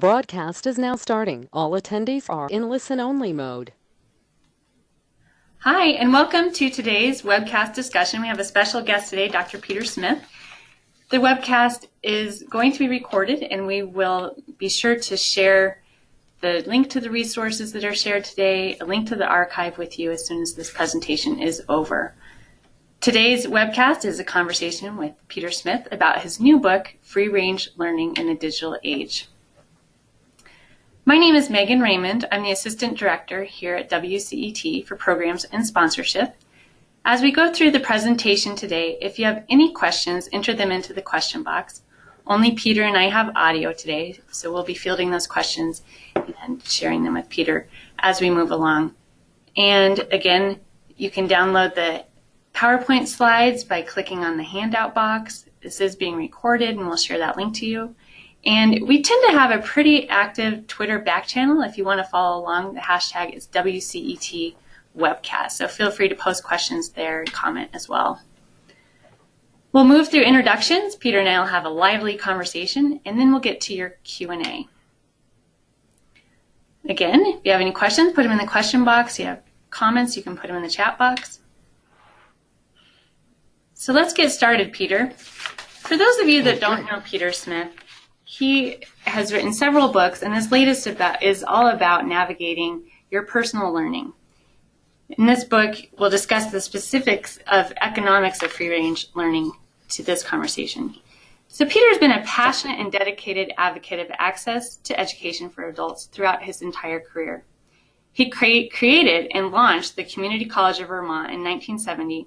Broadcast is now starting. All attendees are in listen-only mode. Hi, and welcome to today's webcast discussion. We have a special guest today, Dr. Peter Smith. The webcast is going to be recorded, and we will be sure to share the link to the resources that are shared today, a link to the archive with you as soon as this presentation is over. Today's webcast is a conversation with Peter Smith about his new book, Free Range Learning in the Digital Age. My name is Megan Raymond. I'm the Assistant Director here at WCET for Programs and Sponsorship. As we go through the presentation today, if you have any questions, enter them into the question box. Only Peter and I have audio today, so we'll be fielding those questions and sharing them with Peter as we move along. And again, you can download the PowerPoint slides by clicking on the handout box. This is being recorded and we'll share that link to you. And we tend to have a pretty active Twitter back channel. If you want to follow along, the hashtag is WCET webcast. So feel free to post questions there and comment as well. We'll move through introductions. Peter and I will have a lively conversation, and then we'll get to your Q&A. Again, if you have any questions, put them in the question box. If you have comments, you can put them in the chat box. So let's get started, Peter. For those of you that don't know Peter Smith, he has written several books, and his latest about, is all about navigating your personal learning. In this book, we'll discuss the specifics of economics of free-range learning to this conversation. So Peter's been a passionate and dedicated advocate of access to education for adults throughout his entire career. He cre created and launched the Community College of Vermont in 1970,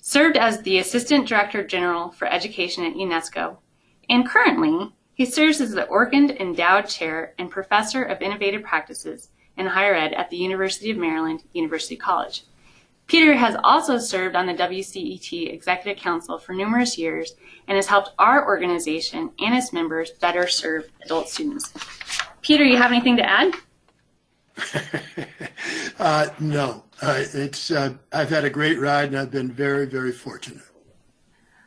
served as the Assistant Director General for Education at UNESCO, and currently he serves as the Orkand Endowed Chair and Professor of Innovative Practices in Higher Ed at the University of Maryland, University College. Peter has also served on the WCET Executive Council for numerous years and has helped our organization and its members better serve adult students. Peter, you have anything to add? uh, no, uh, it's uh, I've had a great ride and I've been very, very fortunate.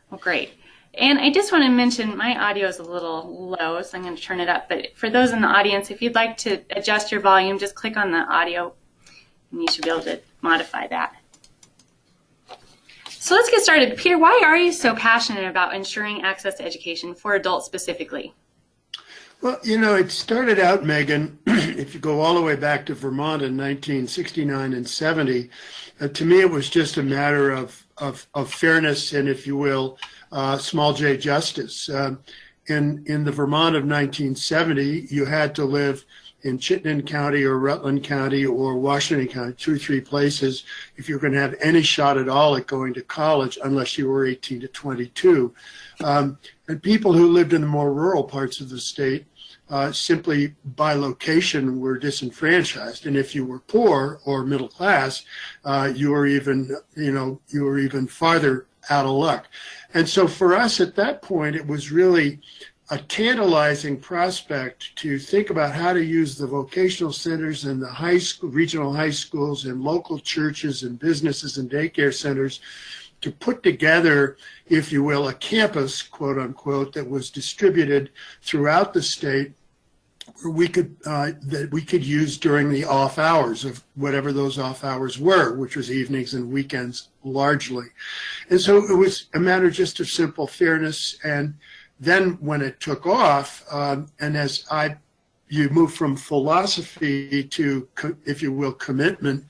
Well, great. And I just want to mention my audio is a little low, so I'm going to turn it up. But for those in the audience, if you'd like to adjust your volume, just click on the audio and you should be able to modify that. So let's get started. Peter, why are you so passionate about ensuring access to education for adults specifically? Well, you know, it started out, Megan, if you go all the way back to Vermont in 1969 and 70, uh, to me it was just a matter of, of, of fairness and, if you will, uh, small j justice. Uh, in, in the Vermont of 1970, you had to live in Chittenden County or Rutland County or Washington County, two or three places, if you're going to have any shot at all at going to college, unless you were 18 to 22. Um, and people who lived in the more rural parts of the state uh, simply by location were disenfranchised. And if you were poor or middle class, uh, you were even, you know, you were even farther out of luck. And so for us at that point, it was really a tantalizing prospect to think about how to use the vocational centers and the high school, regional high schools and local churches and businesses and daycare centers to put together, if you will, a campus, quote unquote, that was distributed throughout the state we could uh, that we could use during the off hours of whatever those off hours were, which was evenings and weekends largely. And so it was a matter just of simple fairness. And then when it took off, um, and as I you move from philosophy to, if you will, commitment,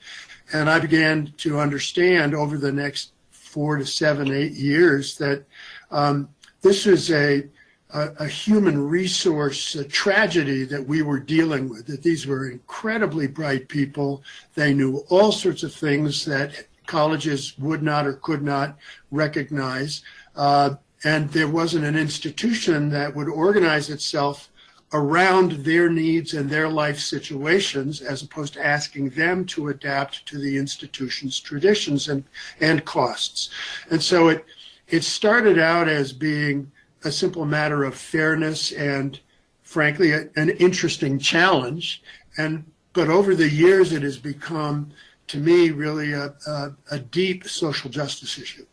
and I began to understand over the next four to seven, eight years that um, this is a a, a, human resource a tragedy that we were dealing with, that these were incredibly bright people. They knew all sorts of things that colleges would not or could not recognize. Uh, and there wasn't an institution that would organize itself around their needs and their life situations as opposed to asking them to adapt to the institution's traditions and, and costs. And so it, it started out as being a simple matter of fairness and frankly a, an interesting challenge and but over the years it has become to me really a, a, a deep social justice issue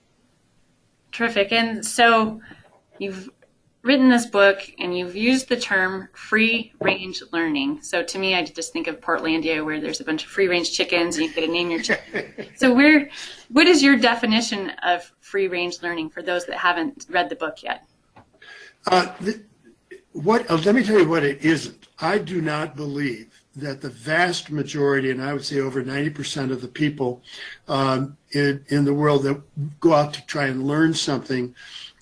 terrific and so you've written this book and you've used the term free range learning. So to me, I just think of Portlandia where there's a bunch of free range chickens and you get to name your chicken. so where, what is your definition of free range learning for those that haven't read the book yet? Uh, what, uh, let me tell you what it isn't. I do not believe that the vast majority, and I would say over 90% of the people um, in, in the world that go out to try and learn something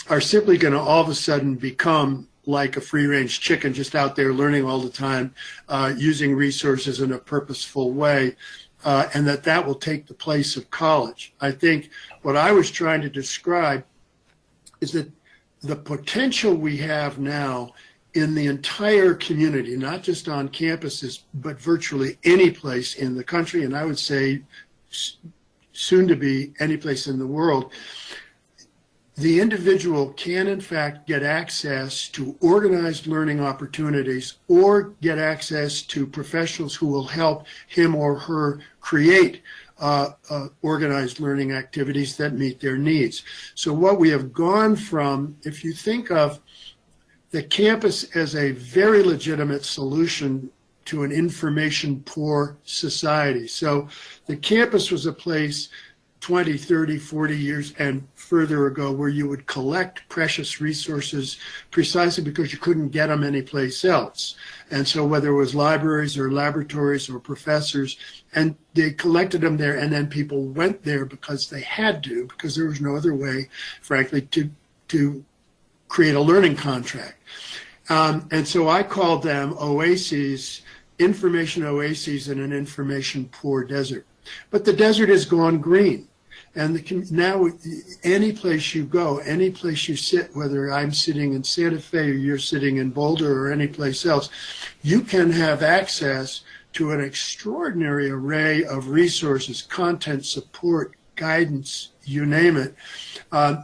are simply going to all of a sudden become like a free range chicken just out there learning all the time, uh, using resources in a purposeful way, uh, and that that will take the place of college. I think what I was trying to describe is that the potential we have now in the entire community, not just on campuses, but virtually any place in the country, and I would say soon to be any place in the world, the individual can in fact get access to organized learning opportunities or get access to professionals who will help him or her create uh, uh, organized learning activities that meet their needs. So what we have gone from, if you think of the campus as a very legitimate solution to an information poor society. So the campus was a place 20, 30, 40 years and further ago where you would collect precious resources precisely because you couldn't get them anyplace else. And so whether it was libraries or laboratories or professors, and they collected them there and then people went there because they had to, because there was no other way, frankly, to, to create a learning contract. Um, and so I called them oases, information oases in an information poor desert. But the desert has gone green. And the, now, any place you go, any place you sit, whether I'm sitting in Santa Fe or you're sitting in Boulder or any place else, you can have access to an extraordinary array of resources, content, support, guidance, you name it, uh,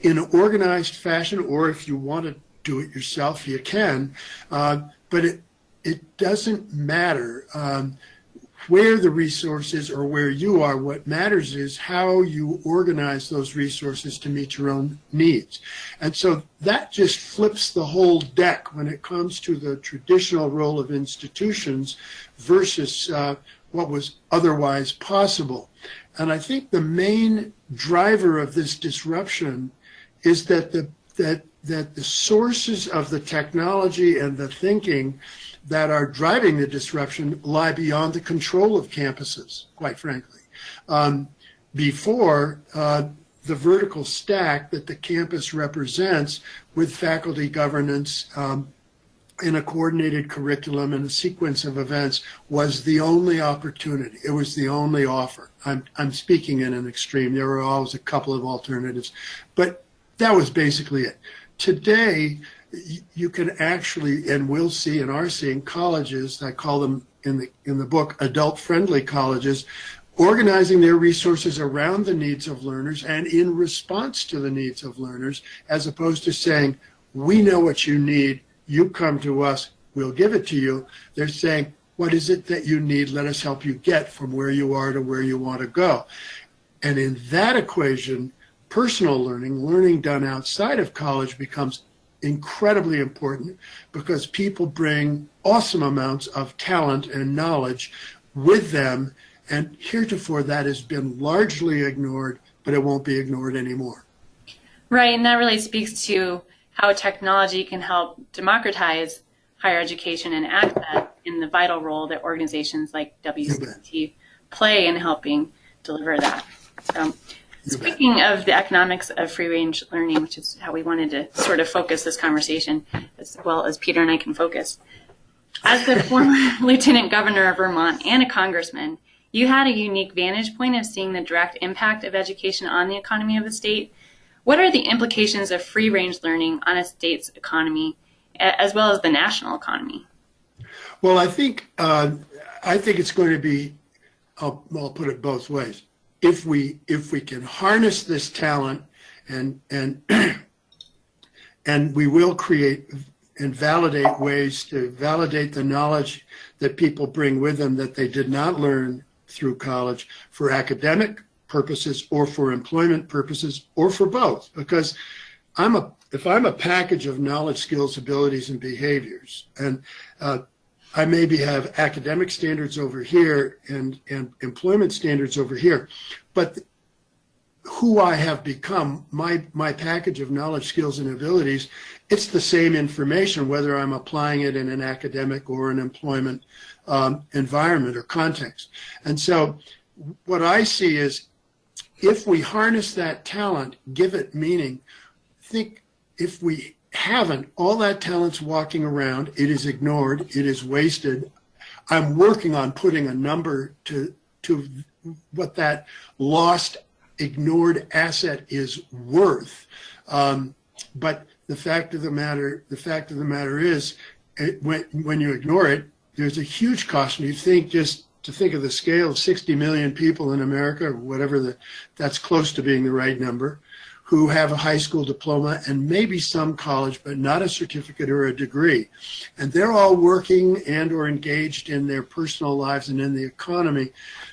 in an organized fashion, or if you want to do it yourself, you can. Uh, but it, it doesn't matter. Um, where the resources or where you are. What matters is how you organize those resources to meet your own needs. And so that just flips the whole deck when it comes to the traditional role of institutions versus uh, what was otherwise possible. And I think the main driver of this disruption is that the that that the sources of the technology and the thinking that are driving the disruption lie beyond the control of campuses, quite frankly. Um, before, uh, the vertical stack that the campus represents with faculty governance um, in a coordinated curriculum and a sequence of events was the only opportunity. It was the only offer. I'm, I'm speaking in an extreme. There were always a couple of alternatives, but that was basically it. Today, you can actually and will see and are seeing colleges I call them in the in the book adult friendly colleges organizing their resources around the needs of learners and in response to the needs of learners as opposed to saying we know what you need. You come to us. We'll give it to you. They're saying what is it that you need? Let us help you get from where you are to where you want to go. And in that equation personal learning learning done outside of college becomes incredibly important because people bring awesome amounts of talent and knowledge with them. And heretofore, that has been largely ignored, but it won't be ignored anymore. Right. And that really speaks to how technology can help democratize higher education and access in the vital role that organizations like WCT play in helping deliver that. So, Speaking of the economics of free range learning, which is how we wanted to sort of focus this conversation, as well as Peter and I can focus. As the former lieutenant governor of Vermont and a congressman, you had a unique vantage point of seeing the direct impact of education on the economy of the state. What are the implications of free range learning on a state's economy, as well as the national economy? Well, I think uh, I think it's going to be. I'll, I'll put it both ways if we if we can harness this talent and and and we will create and validate ways to validate the knowledge that people bring with them that they did not learn through college for academic purposes or for employment purposes or for both. Because I'm a if I'm a package of knowledge, skills, abilities, and behaviors, and uh, I maybe have academic standards over here and and employment standards over here, but who I have become, my my package of knowledge, skills, and abilities, it's the same information whether I'm applying it in an academic or an employment um, environment or context. And so, what I see is, if we harness that talent, give it meaning, think if we haven't, all that talent's walking around, it is ignored, it is wasted. I'm working on putting a number to to what that lost, ignored asset is worth. Um, but the fact of the matter, the fact of the matter is, it, when when you ignore it, there's a huge cost. And you think just to think of the scale of 60 million people in America, or whatever the, that's close to being the right number who have a high school diploma and maybe some college, but not a certificate or a degree. And they're all working and or engaged in their personal lives and in the economy.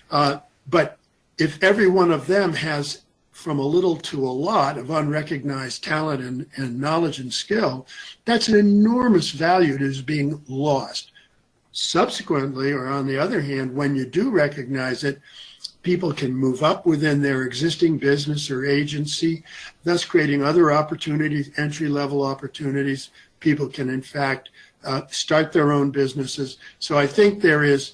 Uh, but if every one of them has from a little to a lot of unrecognized talent and, and knowledge and skill, that's an enormous value that is being lost. Subsequently, or on the other hand, when you do recognize it, people can move up within their existing business or agency, thus creating other opportunities, entry level opportunities. People can, in fact, uh, start their own businesses. So I think there is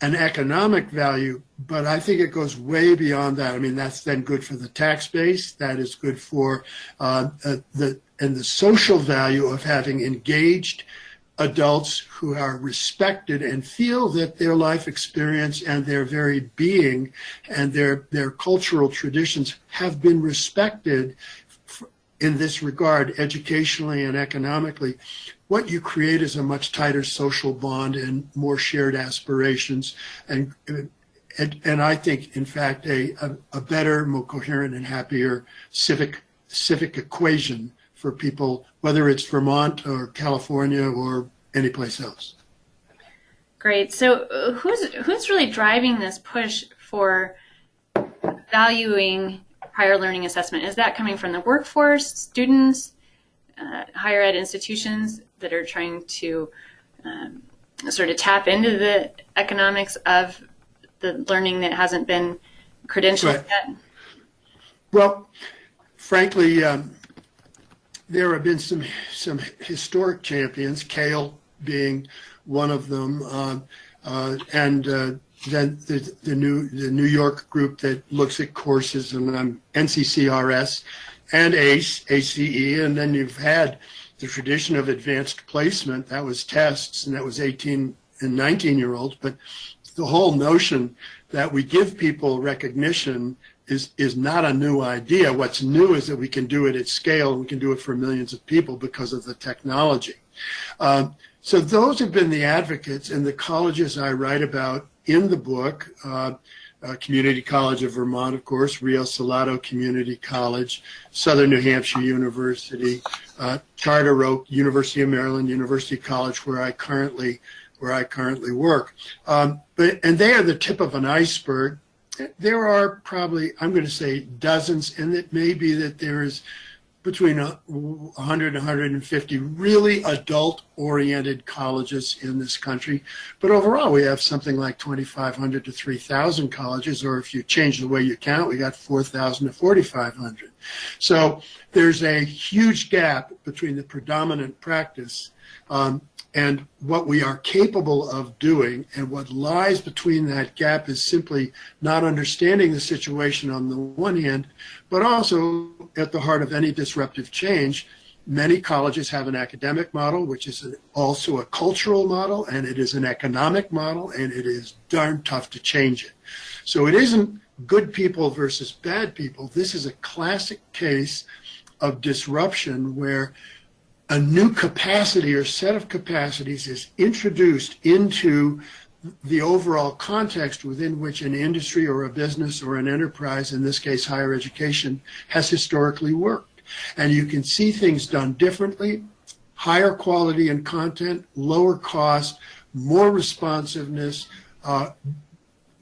an economic value, but I think it goes way beyond that. I mean, that's then good for the tax base. That is good for uh, uh, the and the social value of having engaged adults who are respected and feel that their life experience and their very being and their, their cultural traditions have been respected in this regard, educationally and economically, what you create is a much tighter social bond and more shared aspirations. And, and, and I think, in fact, a, a, a better, more coherent and happier civic, civic equation for people, whether it's Vermont or California or anyplace else. Great. So, uh, who's who's really driving this push for valuing prior learning assessment? Is that coming from the workforce, students, uh, higher ed institutions that are trying to um, sort of tap into the economics of the learning that hasn't been credentialed right. yet? Well, frankly, um, there have been some some historic champions, CAEL being one of them, uh, uh, and uh, then the, the new the New York group that looks at courses and um, NCCRS and ACE ACE, and then you've had the tradition of advanced placement. That was tests and that was 18 and 19 year olds, but the whole notion that we give people recognition is is not a new idea. What's new is that we can do it at scale and we can do it for millions of people because of the technology. Um, so those have been the advocates and the colleges I write about in the book. Uh, uh, Community College of Vermont, of course, Rio Salado Community College, Southern New Hampshire University, uh, Charter Oak, University of Maryland, University College, where I currently where I currently work. Um, but and they are the tip of an iceberg there are probably, I'm going to say dozens, and it may be that there is between 100 and 150 really adult oriented colleges in this country. But overall, we have something like 2,500 to 3,000 colleges, or if you change the way you count, we got 4,000 to 4,500. So there's a huge gap between the predominant practice um, and what we are capable of doing and what lies between that gap is simply not understanding the situation on the one hand, but also at the heart of any disruptive change. Many colleges have an academic model, which is also a cultural model, and it is an economic model, and it is darn tough to change it. So it isn't good people versus bad people. This is a classic case of disruption where a new capacity or set of capacities is introduced into the overall context within which an industry or a business or an enterprise, in this case higher education, has historically worked. And you can see things done differently, higher quality and content, lower cost, more responsiveness, uh,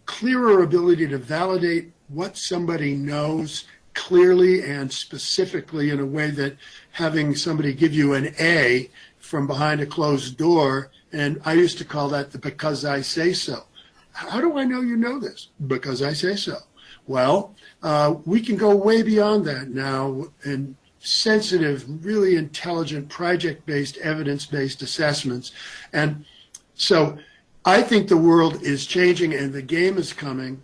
clearer ability to validate what somebody knows clearly and specifically in a way that having somebody give you an A from behind a closed door, and I used to call that the because I say so. How do I know you know this? Because I say so. Well, uh, we can go way beyond that now and sensitive, really intelligent, project-based, evidence-based assessments. And so I think the world is changing and the game is coming.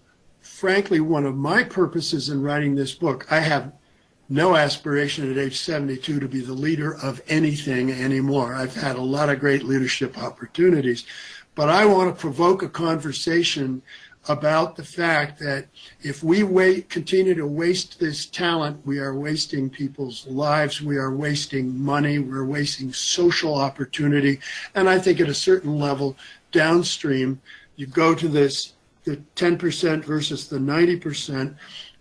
Frankly, one of my purposes in writing this book, I have no aspiration at age 72 to be the leader of anything anymore. I've had a lot of great leadership opportunities, but I want to provoke a conversation about the fact that if we wait, continue to waste this talent, we are wasting people's lives, we are wasting money, we're wasting social opportunity. And I think at a certain level downstream, you go to this, the 10% versus the 90%,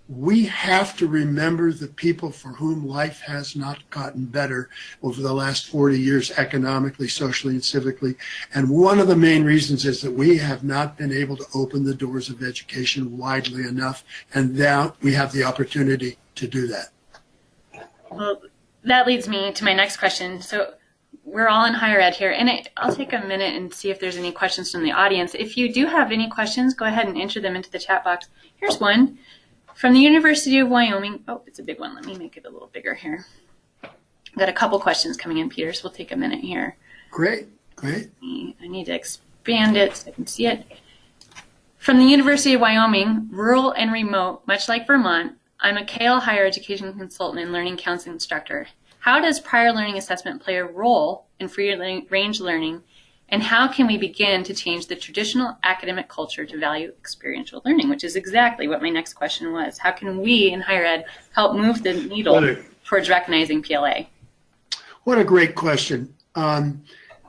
we have to remember the people for whom life has not gotten better over the last 40 years, economically, socially, and civically. And one of the main reasons is that we have not been able to open the doors of education widely enough. And now we have the opportunity to do that. Well, that leads me to my next question. So we're all in higher ed here, and I, I'll take a minute and see if there's any questions from the audience. If you do have any questions, go ahead and enter them into the chat box. Here's one. From the University of Wyoming, oh, it's a big one. Let me make it a little bigger here. I've got a couple questions coming in, Peter, so we'll take a minute here. Great, great. I need to expand it so I can see it. From the University of Wyoming, rural and remote, much like Vermont, I'm a CAEL higher education consultant and learning counseling instructor. How does prior learning assessment play a role in free range learning and how can we begin to change the traditional academic culture to value experiential learning, which is exactly what my next question was. How can we in higher ed help move the needle a, towards recognizing PLA? What a great question. Um,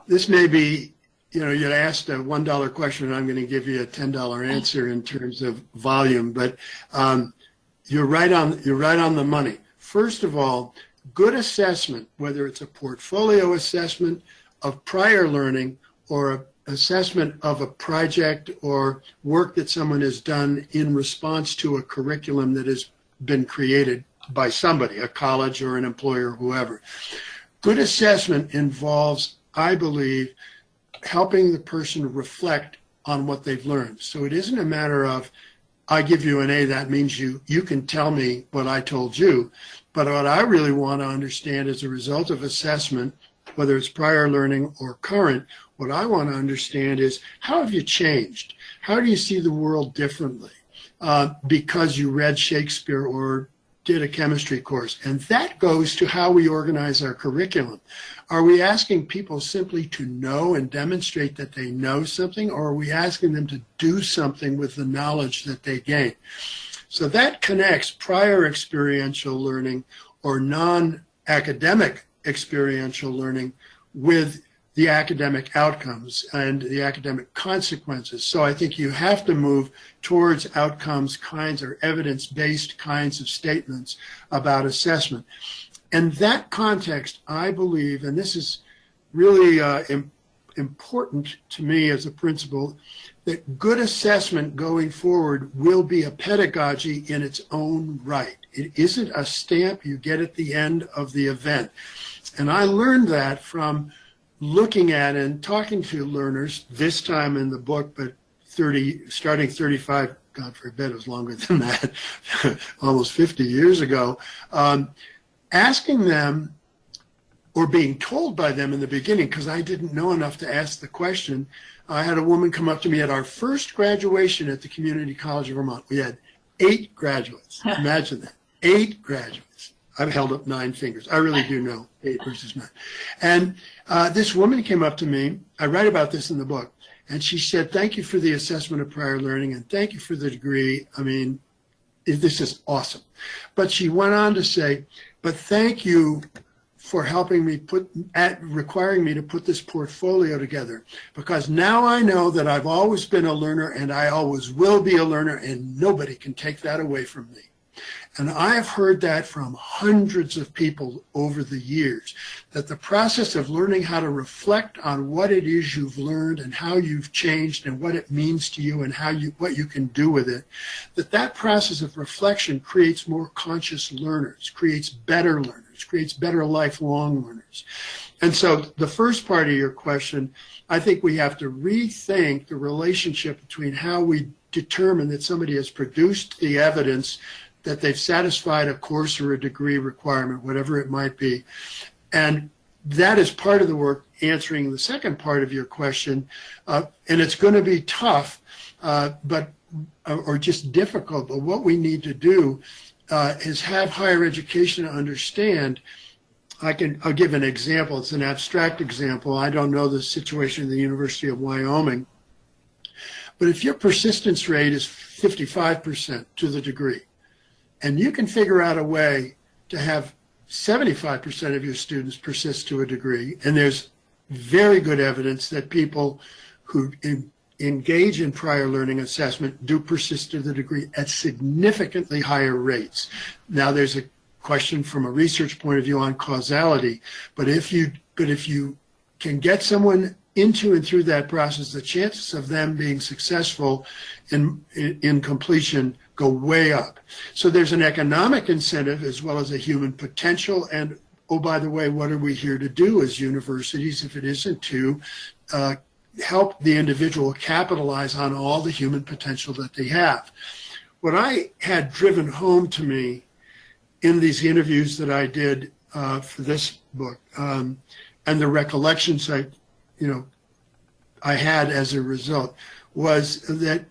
this may be, you know, you asked a $1 question and I'm going to give you a $10 answer in terms of volume, but um, you're right on, you're right on the money. First of all, good assessment, whether it's a portfolio assessment of prior learning or assessment of a project or work that someone has done in response to a curriculum that has been created by somebody, a college or an employer, whoever. Good assessment involves, I believe, helping the person reflect on what they've learned. So it isn't a matter of, I give you an A, that means you, you can tell me what I told you. But what I really want to understand as a result of assessment, whether it's prior learning or current, what I want to understand is how have you changed? How do you see the world differently uh, because you read Shakespeare or did a chemistry course? And that goes to how we organize our curriculum. Are we asking people simply to know and demonstrate that they know something, or are we asking them to do something with the knowledge that they gain? So that connects prior experiential learning or non-academic experiential learning with the academic outcomes and the academic consequences. So I think you have to move towards outcomes kinds or evidence-based kinds of statements about assessment. And that context, I believe, and this is really uh, important to me as a principle, that good assessment going forward will be a pedagogy in its own right. It isn't a stamp you get at the end of the event. And I learned that from looking at and talking to learners this time in the book, but 30, starting 35, God forbid it was longer than that, almost 50 years ago, um, asking them or being told by them in the beginning, because I didn't know enough to ask the question, I had a woman come up to me at our first graduation at the Community College of Vermont. We had eight graduates. Imagine that. Eight graduates. I've held up nine fingers. I really do know eight versus nine. And uh, this woman came up to me. I write about this in the book. And she said, thank you for the assessment of prior learning and thank you for the degree. I mean, this is awesome. But she went on to say, but thank you for helping me put, at requiring me to put this portfolio together because now I know that I've always been a learner and I always will be a learner and nobody can take that away from me. And I have heard that from hundreds of people over the years, that the process of learning how to reflect on what it is you've learned and how you've changed and what it means to you and how you what you can do with it, that that process of reflection creates more conscious learners, creates better learners, creates better lifelong learners. And so the first part of your question, I think we have to rethink the relationship between how we determine that somebody has produced the evidence that they've satisfied a course or a degree requirement, whatever it might be. And that is part of the work answering the second part of your question. Uh, and it's going to be tough, uh, but or just difficult. But what we need to do uh, is have higher education understand. I can I'll give an example. It's an abstract example. I don't know the situation in the University of Wyoming. But if your persistence rate is 55% to the degree, and you can figure out a way to have 75% of your students persist to a degree. And there's very good evidence that people who engage in prior learning assessment do persist to the degree at significantly higher rates. Now there's a question from a research point of view on causality, but if you but if you can get someone into and through that process, the chances of them being successful in, in, completion go way up. So there's an economic incentive as well as a human potential. And oh, by the way, what are we here to do as universities if it isn't to uh, help the individual capitalize on all the human potential that they have? What I had driven home to me in these interviews that I did uh, for this book um, and the recollections I, you know, I had as a result was that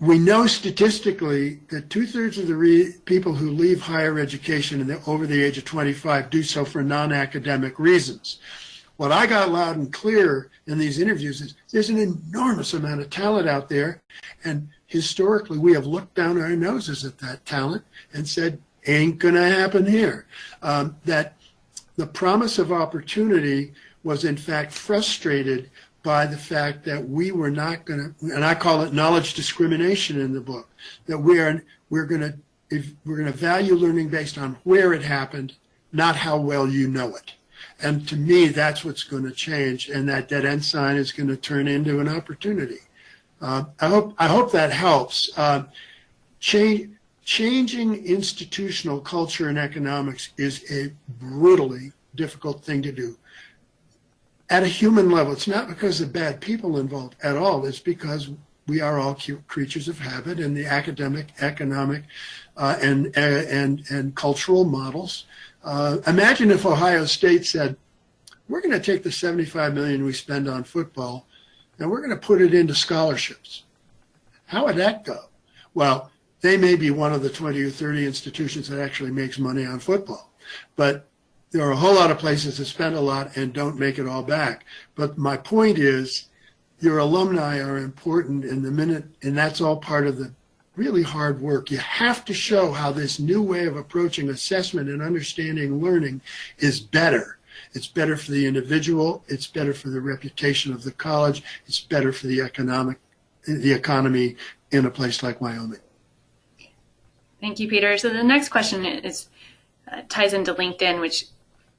we know statistically that two-thirds of the people who leave higher education the, over the age of 25 do so for non-academic reasons. What I got loud and clear in these interviews is there's an enormous amount of talent out there, and historically we have looked down our noses at that talent and said, ain't gonna happen here. Um, that the promise of opportunity was in fact frustrated by the fact that we were not going to, and I call it knowledge discrimination in the book, that we're we're going to if we're going to value learning based on where it happened, not how well you know it. And to me, that's what's going to change, and that dead end sign is going to turn into an opportunity. Uh, I hope I hope that helps. Uh, change, changing institutional culture and economics is a brutally difficult thing to do at a human level. It's not because of bad people involved at all. It's because we are all creatures of habit and the academic, economic, uh, and, uh, and, and cultural models. Uh, imagine if Ohio State said, we're going to take the 75 million we spend on football and we're going to put it into scholarships. How would that go? Well, they may be one of the 20 or 30 institutions that actually makes money on football, but there are a whole lot of places that spend a lot and don't make it all back. But my point is, your alumni are important in the minute, and that's all part of the really hard work. You have to show how this new way of approaching assessment and understanding learning is better. It's better for the individual. It's better for the reputation of the college. It's better for the economic, the economy in a place like Wyoming. Thank you, Peter. So the next question is uh, ties into LinkedIn, which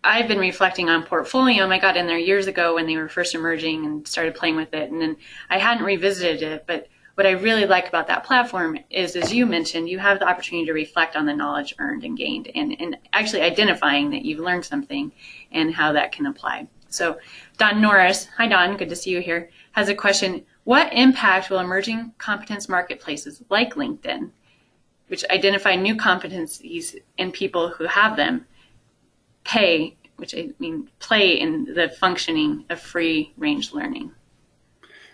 I've been reflecting on Portfolium. I got in there years ago when they were first emerging and started playing with it. And then I hadn't revisited it. But what I really like about that platform is, as you mentioned, you have the opportunity to reflect on the knowledge earned and gained and, and actually identifying that you've learned something and how that can apply. So Don Norris, hi Don, good to see you here, has a question. What impact will emerging competence marketplaces like LinkedIn, which identify new competencies in people who have them, pay, which I mean play in the functioning of free range learning?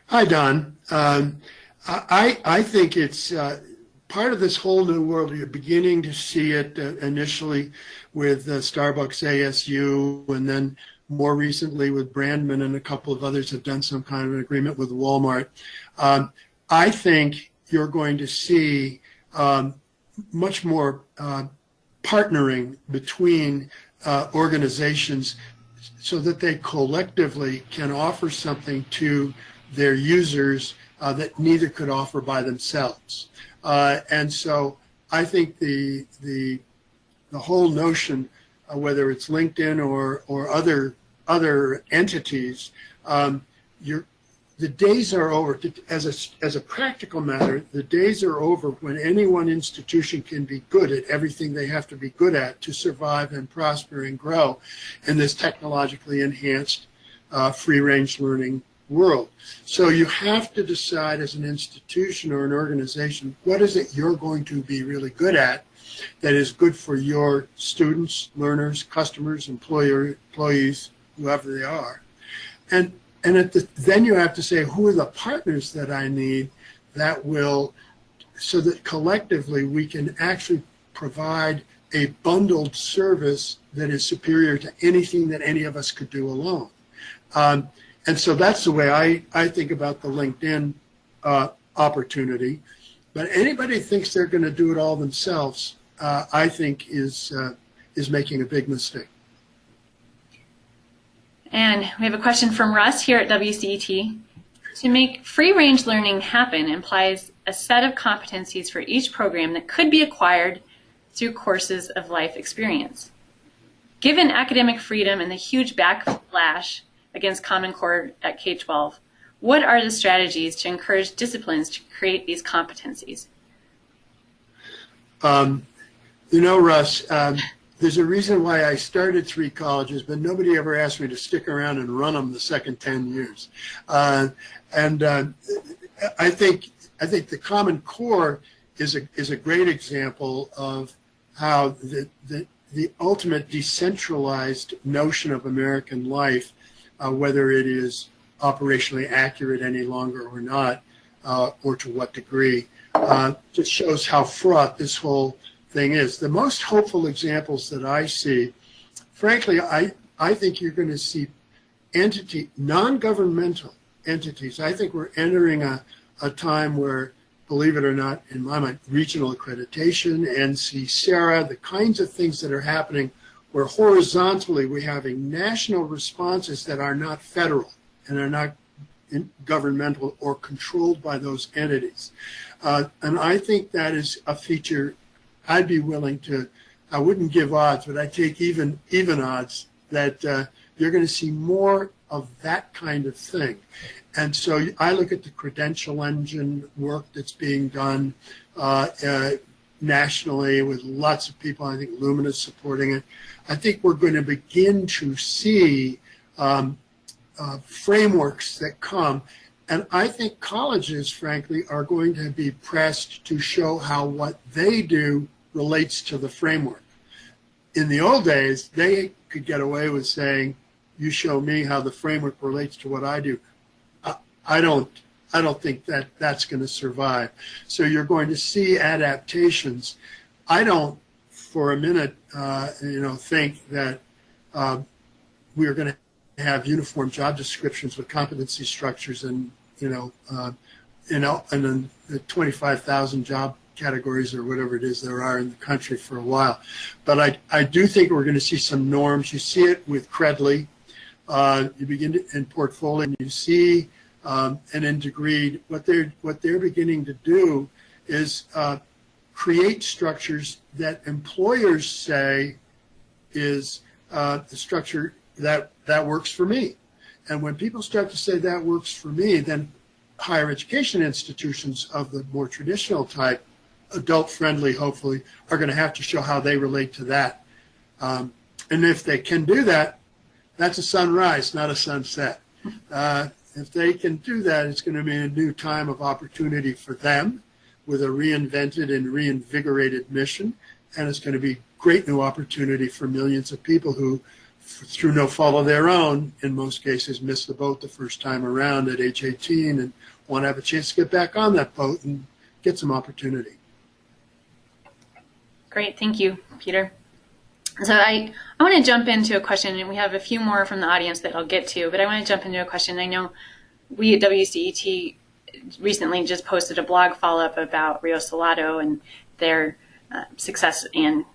Hi, Don. Um, I, I think it's uh, part of this whole new world. You're beginning to see it uh, initially with uh, Starbucks ASU and then more recently with Brandman and a couple of others have done some kind of an agreement with Walmart. Um, I think you're going to see um, much more uh, partnering between uh, organizations so that they collectively can offer something to their users uh, that neither could offer by themselves. Uh, and so I think the the the whole notion, uh, whether it's LinkedIn or or other other entities, um, you're the days are over. As a, as a practical matter, the days are over when any one institution can be good at everything they have to be good at to survive and prosper and grow in this technologically enhanced uh, free-range learning world. So you have to decide as an institution or an organization, what is it you're going to be really good at that is good for your students, learners, customers, employer, employees, whoever they are. And and at the, then you have to say, who are the partners that I need that will, so that collectively we can actually provide a bundled service that is superior to anything that any of us could do alone. Um, and so that's the way I, I think about the LinkedIn uh, opportunity. But anybody thinks they're going to do it all themselves, uh, I think is, uh, is making a big mistake. And we have a question from Russ here at WCET. To make free range learning happen implies a set of competencies for each program that could be acquired through courses of life experience. Given academic freedom and the huge backlash against Common Core at K-12, what are the strategies to encourage disciplines to create these competencies? Um, you know, Russ, um, there's a reason why I started three colleges, but nobody ever asked me to stick around and run them the second 10 years. Uh, and uh, I think I think the Common Core is a is a great example of how the the, the ultimate decentralized notion of American life, uh, whether it is operationally accurate any longer or not, uh, or to what degree, uh, just shows how fraught this whole thing is. The most hopeful examples that I see, frankly, I, I think you're going to see entity, non-governmental entities. I think we're entering a, a time where, believe it or not, in my mind, regional accreditation, NC SARA, the kinds of things that are happening where horizontally we're having national responses that are not federal and are not governmental or controlled by those entities. Uh, and I think that is a feature I'd be willing to, I wouldn't give odds, but I take even even odds that uh, you're going to see more of that kind of thing. And so I look at the credential engine work that's being done uh, uh, nationally with lots of people. I think Lumina's supporting it. I think we're going to begin to see um, uh, frameworks that come. And I think colleges, frankly, are going to be pressed to show how what they do relates to the framework. In the old days, they could get away with saying, you show me how the framework relates to what I do. I, I don't I don't think that that's going to survive. So you're going to see adaptations. I don't, for a minute, uh, you know, think that uh, we are going to have uniform job descriptions with competency structures and you know, uh, and then the 25,000 job categories or whatever it is there are in the country for a while. But I, I do think we're going to see some norms. You see it with Credly. Uh, you begin to, in Portfolium, and you see, um, and in Degreed, what they're what they're beginning to do is uh, create structures that employers say is uh, the structure that that works for me. And when people start to say that works for me, then higher education institutions of the more traditional type adult friendly, hopefully, are going to have to show how they relate to that. Um, and if they can do that, that's a sunrise, not a sunset. Uh, if they can do that, it's going to be a new time of opportunity for them with a reinvented and reinvigorated mission. And it's going to be great new opportunity for millions of people who, through no fault of their own, in most cases, miss the boat the first time around at age 18 and want to have a chance to get back on that boat and get some opportunity. Great, thank you, Peter. So I, I want to jump into a question, and we have a few more from the audience that I'll get to, but I want to jump into a question. I know we at WCET recently just posted a blog follow-up about Rio Salado and their uh, success and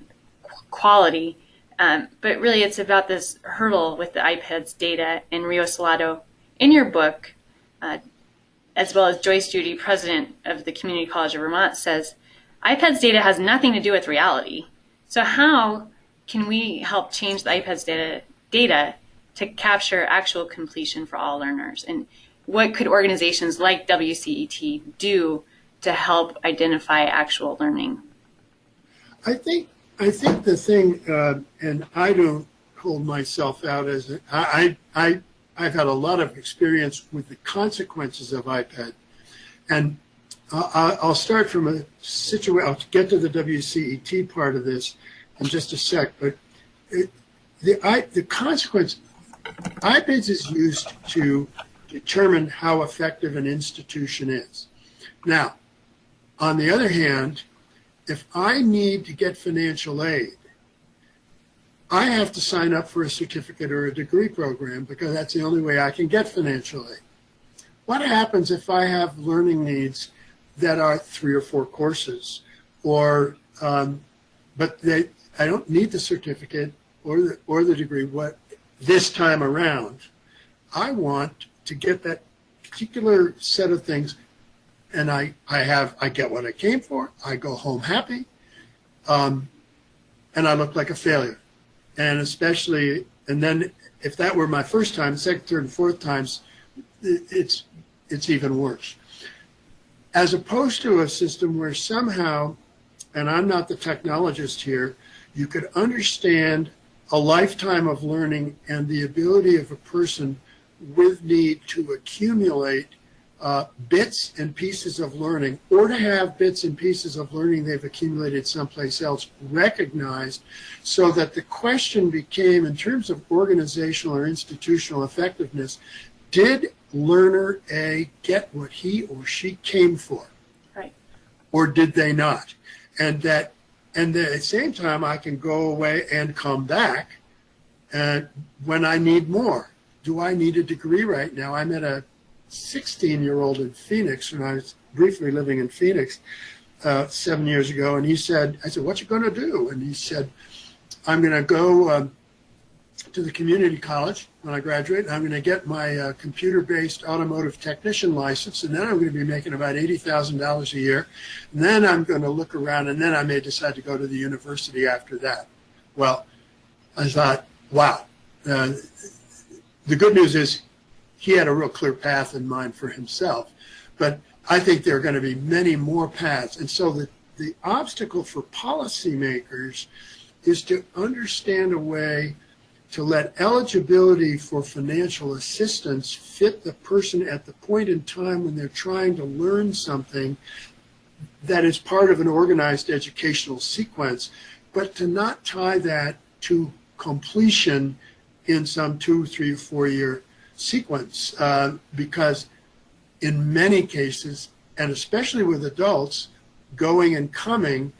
quality, um, but really it's about this hurdle with the IPEDS data and Rio Salado. In your book, uh, as well as Joyce Judy, president of the Community College of Vermont, says IPEDS data has nothing to do with reality. So how can we help change the IPEDS data, data to capture actual completion for all learners? And what could organizations like WCET do to help identify actual learning? I think I think the thing, uh, and I don't hold myself out as a, I, I I've had a lot of experience with the consequences of iPad, and uh, I'll start from a situation. I'll get to the WCET part of this in just a sec, but it, the I, the consequence IPEDS is used to determine how effective an institution is. Now, on the other hand, if I need to get financial aid, I have to sign up for a certificate or a degree program because that's the only way I can get financial aid. What happens if I have learning needs that are three or four courses or um, but they I don't need the certificate or the or the degree what this time around. I want to get that particular set of things and I, I have, I get what I came for. I go home happy. Um, and I look like a failure. And especially, and then if that were my first time, second, third, and fourth times, it's, it's even worse. As opposed to a system where somehow, and I'm not the technologist here, you could understand a lifetime of learning and the ability of a person with need to accumulate uh, bits and pieces of learning or to have bits and pieces of learning they've accumulated someplace else recognized so that the question became in terms of organizational or institutional effectiveness did learner A get what he or she came for? Right. Or did they not? And that and at the same time I can go away and come back and when I need more do I need a degree right now I'm at a 16 year old in Phoenix when I was briefly living in Phoenix uh, seven years ago. And he said, I said, what you going to do? And he said, I'm going to go um, to the community college when I graduate. I'm going to get my uh, computer-based automotive technician license, and then I'm going to be making about $80,000 a year. And then I'm going to look around, and then I may decide to go to the university after that. Well, I thought, wow. Uh, the good news is he had a real clear path in mind for himself. But I think there are going to be many more paths. And so the, the obstacle for policymakers is to understand a way to let eligibility for financial assistance fit the person at the point in time when they're trying to learn something that is part of an organized educational sequence, but to not tie that to completion in some two, three, four year sequence uh, because in many cases, and especially with adults, going and coming,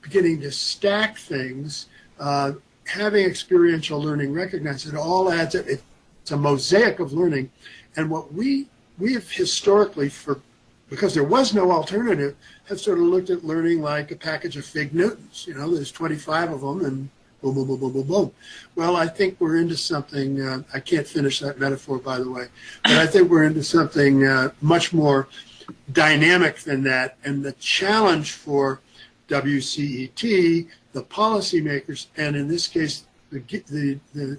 beginning to stack things, uh, having experiential learning recognized, it all adds up. It's a mosaic of learning. And what we, we have historically, for because there was no alternative, have sort of looked at learning like a package of fig Newtons. You know, there's 25 of them and boom, boom, boom, boom, boom, boom. Well, I think we're into something, uh, I can't finish that metaphor, by the way, but I think we're into something uh, much more dynamic than that. And the challenge for WCET, the policymakers, and in this case, the, the, the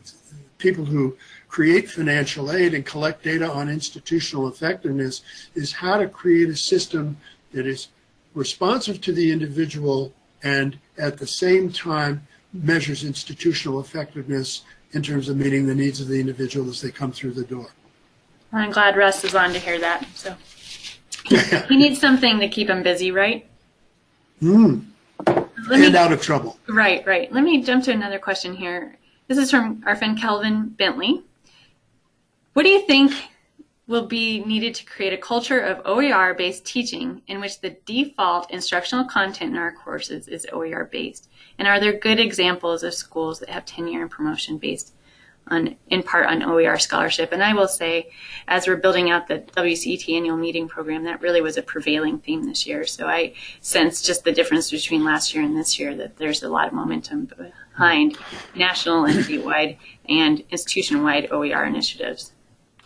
people who create financial aid and collect data on institutional effectiveness is how to create a system that is responsive to the individual and at the same time measures institutional effectiveness in terms of meeting the needs of the individual as they come through the door. I'm glad Russ is on to hear that. So he needs something to keep him busy, right? Mm. And me, out of trouble. Right, right. Let me jump to another question here. This is from our friend Kelvin Bentley. What do you think will be needed to create a culture of OER based teaching in which the default instructional content in our courses is OER based? And are there good examples of schools that have tenure and promotion based on, in part on OER scholarship? And I will say, as we're building out the WCET annual meeting program, that really was a prevailing theme this year. So I sense just the difference between last year and this year that there's a lot of momentum behind national and statewide and institution-wide OER initiatives.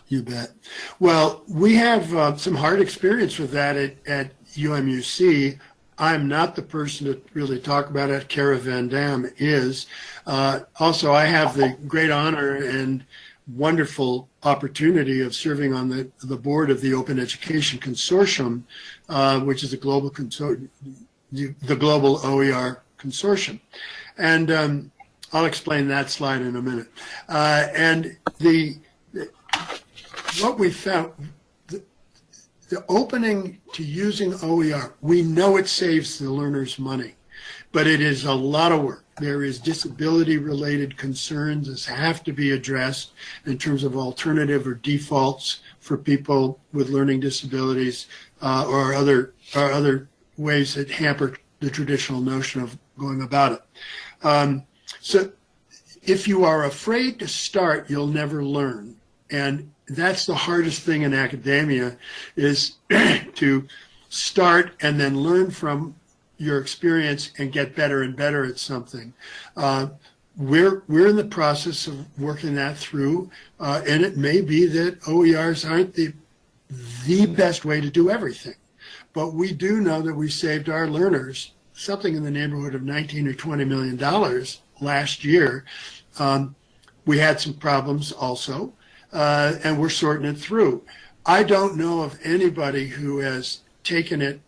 You bet. Well, we have uh, some hard experience with that at, at UMUC. I'm not the person to really talk about it. Kara Van Dam is. Uh, also, I have the great honor and wonderful opportunity of serving on the, the board of the Open Education Consortium, uh, which is a global consor- the global OER consortium. And um, I'll explain that slide in a minute. Uh, and the, the, what we found, the, opening to using OER, we know it saves the learners money, but it is a lot of work. There is disability related concerns that have to be addressed in terms of alternative or defaults for people with learning disabilities uh, or other or other ways that hamper the traditional notion of going about it. Um, so if you are afraid to start, you'll never learn. And that's the hardest thing in academia is to start and then learn from your experience and get better and better at something. Uh, we're we're in the process of working that through, uh, and it may be that OERs aren't the the best way to do everything, but we do know that we saved our learners something in the neighborhood of 19 or 20 million dollars last year. Um, we had some problems also, uh, and we're sorting it through. I don't know of anybody who has taken it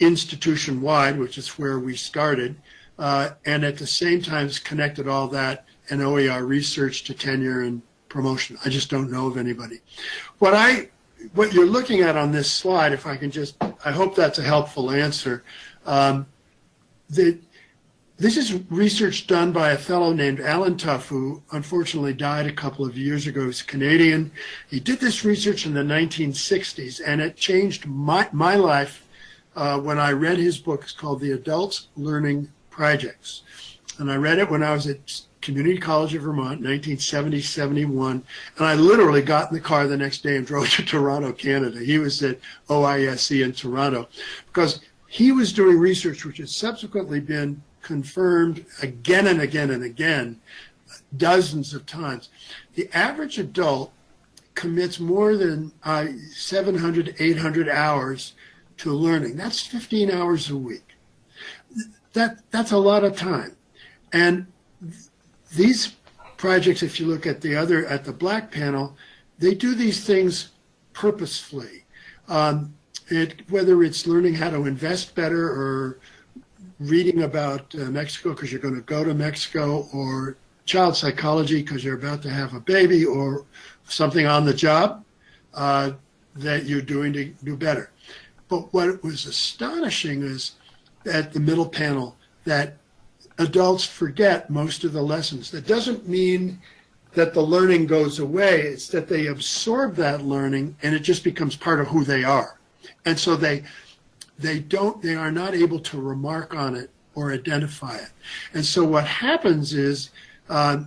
institution wide, which is where we started, uh, and at the same time has connected all that and OER research to tenure and promotion. I just don't know of anybody. What I, what you're looking at on this slide, if I can just, I hope that's a helpful answer. Um, the, this is research done by a fellow named Allen Tough, who unfortunately died a couple of years ago. He's Canadian. He did this research in the 1960s, and it changed my, my life uh, when I read his book. It's called The Adults Learning Projects. And I read it when I was at Community College of Vermont, 1970-71. And I literally got in the car the next day and drove to Toronto, Canada. He was at OISE in Toronto because he was doing research which has subsequently been confirmed again and again and again, dozens of times. The average adult commits more than uh, 700, 800 hours to learning. That's 15 hours a week. That, that's a lot of time. And these projects, if you look at the other, at the black panel, they do these things purposefully. Um, it, whether it's learning how to invest better or reading about uh, Mexico because you're going to go to Mexico or child psychology because you're about to have a baby or something on the job uh, that you're doing to do better. But what was astonishing is at the middle panel that adults forget most of the lessons. That doesn't mean that the learning goes away. It's that they absorb that learning and it just becomes part of who they are. And so they they don't they are not able to remark on it or identify it. And so what happens is uh,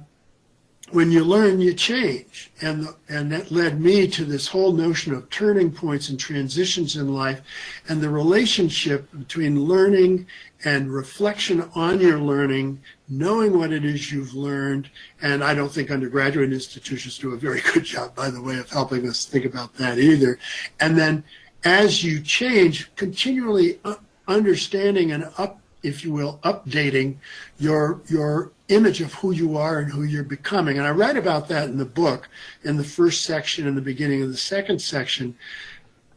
when you learn, you change. And, and that led me to this whole notion of turning points and transitions in life and the relationship between learning and reflection on your learning, knowing what it is you've learned. And I don't think undergraduate institutions do a very good job, by the way, of helping us think about that either. And then as you change, continually understanding and up, if you will, updating your your image of who you are and who you're becoming. And I write about that in the book, in the first section, in the beginning of the second section.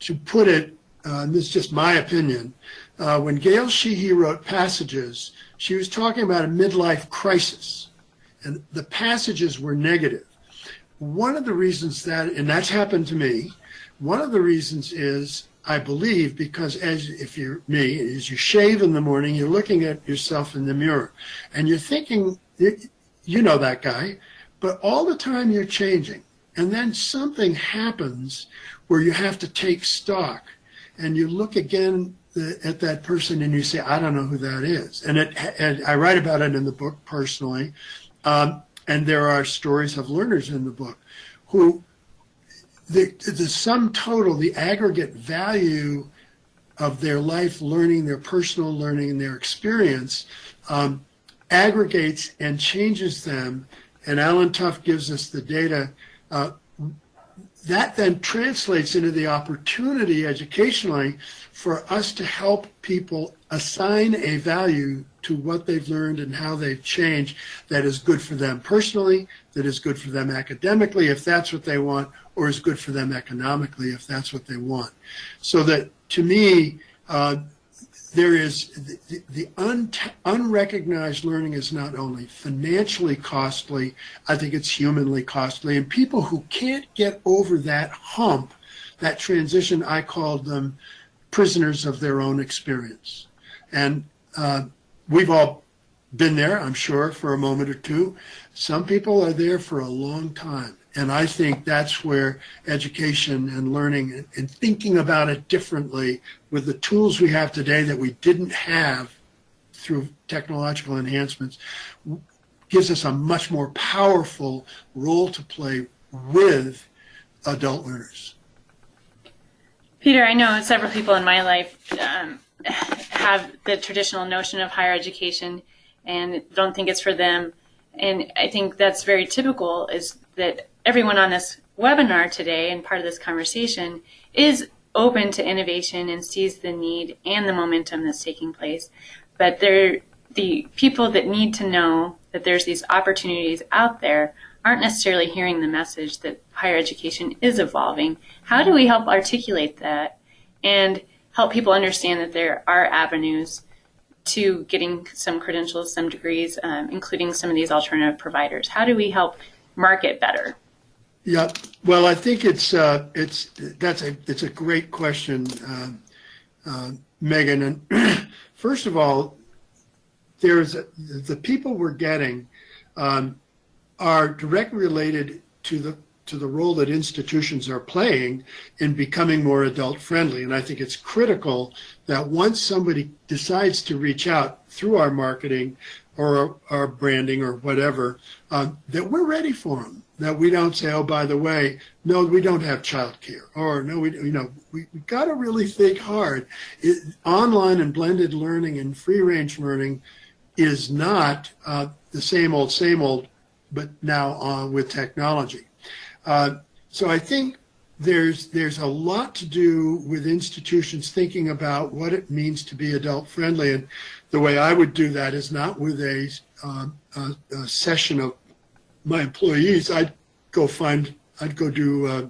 To put it, uh, and this is just my opinion, uh, when Gail Sheehy wrote Passages, she was talking about a midlife crisis, and the passages were negative. One of the reasons that, and that's happened to me, one of the reasons is, I believe, because as if you're me, as you shave in the morning, you're looking at yourself in the mirror and you're thinking, you know that guy, but all the time you're changing. And then something happens where you have to take stock and you look again at that person and you say, I don't know who that is. And, it, and I write about it in the book personally. Um, and there are stories of learners in the book who the, the sum total, the aggregate value of their life learning, their personal learning, and their experience um, aggregates and changes them. And Allen Tough gives us the data. Uh, that then translates into the opportunity educationally for us to help people assign a value to what they've learned and how they've changed that is good for them personally, that is good for them academically, if that's what they want, or is good for them economically, if that's what they want. So that to me, uh, there is the, the un, unrecognized learning is not only financially costly, I think it's humanly costly. And people who can't get over that hump, that transition, I called them prisoners of their own experience. And uh, we've all been there, I'm sure, for a moment or two. Some people are there for a long time. And I think that's where education and learning and thinking about it differently with the tools we have today that we didn't have through technological enhancements gives us a much more powerful role to play with adult learners. Peter, I know several people in my life um, have the traditional notion of higher education and don't think it's for them. And I think that's very typical is that everyone on this webinar today and part of this conversation is open to innovation and sees the need and the momentum that's taking place. But they're, the people that need to know that there's these opportunities out there aren't necessarily hearing the message that higher education is evolving. How do we help articulate that and help people understand that there are avenues to getting some credentials, some degrees, um, including some of these alternative providers? How do we help market better? Yeah, well, I think it's uh, it's that's a it's a great question, uh, uh, Megan. And first of all, there's the people we're getting um, are directly related to the to the role that institutions are playing in becoming more adult friendly. And I think it's critical that once somebody decides to reach out through our marketing or our branding or whatever, um, that we're ready for them. That we don't say, oh, by the way, no, we don't have childcare, or no, we, you know, we, we got to really think hard. It, online and blended learning and free range learning is not uh, the same old, same old, but now uh, with technology. Uh, so I think there's there's a lot to do with institutions thinking about what it means to be adult friendly, and the way I would do that is not with a, um, a, a session of my employees. I'd go find I'd go do uh,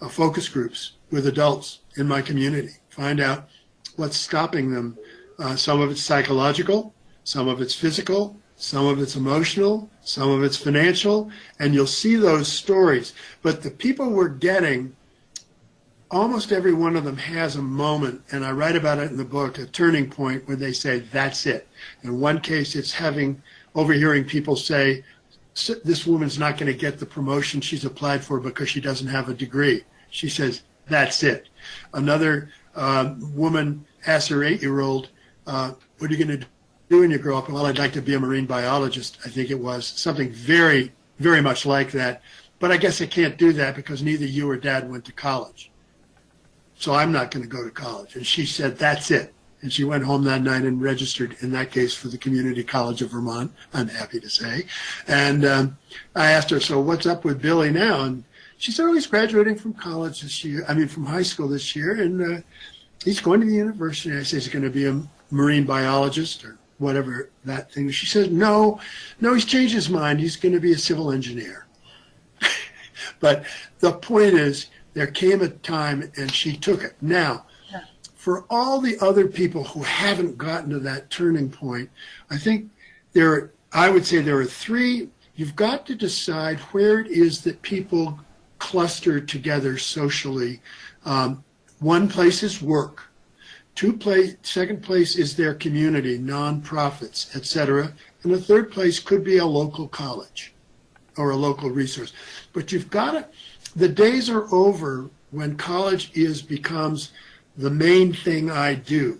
uh, focus groups with adults in my community, find out what's stopping them. Uh, some of it's psychological, some of it's physical, some of it's emotional, some of it's financial, and you'll see those stories. But the people we're getting, almost every one of them has a moment, and I write about it in the book, a turning point where they say, that's it. In one case, it's having, overhearing people say, this woman's not going to get the promotion she's applied for because she doesn't have a degree. She says, that's it. Another uh, woman asks her eight-year-old, uh, what are you going to do when you grow up? Well, I'd like to be a marine biologist, I think it was. Something very, very much like that. But I guess I can't do that because neither you or dad went to college. So I'm not going to go to college. And she said, that's it. And she went home that night and registered, in that case, for the Community College of Vermont, I'm happy to say. And um, I asked her, so what's up with Billy now? And she said, oh, he's graduating from college this year, I mean, from high school this year, and uh, he's going to the university. I said, he's going to be a marine biologist or whatever that thing. She says, no, no, he's changed his mind. He's going to be a civil engineer. but the point is, there came a time and she took it. Now, for all the other people who haven't gotten to that turning point, I think there, are, I would say there are three. You've got to decide where it is that people cluster together socially. Um, one place is work. Two place, second place is their community, nonprofits, etc. And the third place could be a local college or a local resource. But you've got to, the days are over when college is becomes the main thing I do.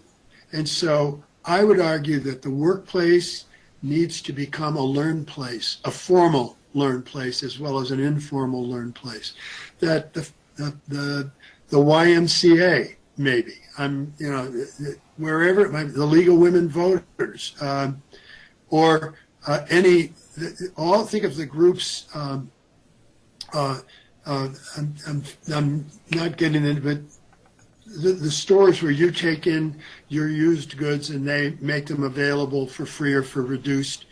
And so I would argue that the workplace needs to become a learn place, a formal learn place as well as an informal learn place. That the, the, the, the YMCA maybe. I'm, you know, wherever the League of Women Voters, um, or uh, any, all think of the groups um, uh, uh, I'm, I'm, I'm not getting into it, the, the stores where you take in your used goods and they make them available for free or for reduced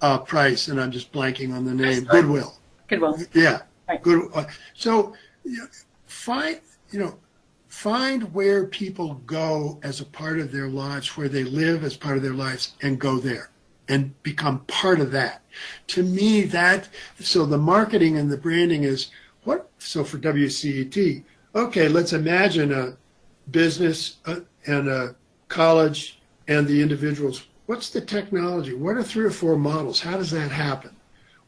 uh, price, and I'm just blanking on the name, Goodwill. Goodwill. Yeah, Right. good. uh, So, you know, find you know, find where people go as a part of their lives, where they live as part of their lives, and go there and become part of that. To me, that so the marketing and the branding is what. So for WCET, okay, let's imagine a business uh, and a college and the individuals. What's the technology? What are three or four models? How does that happen?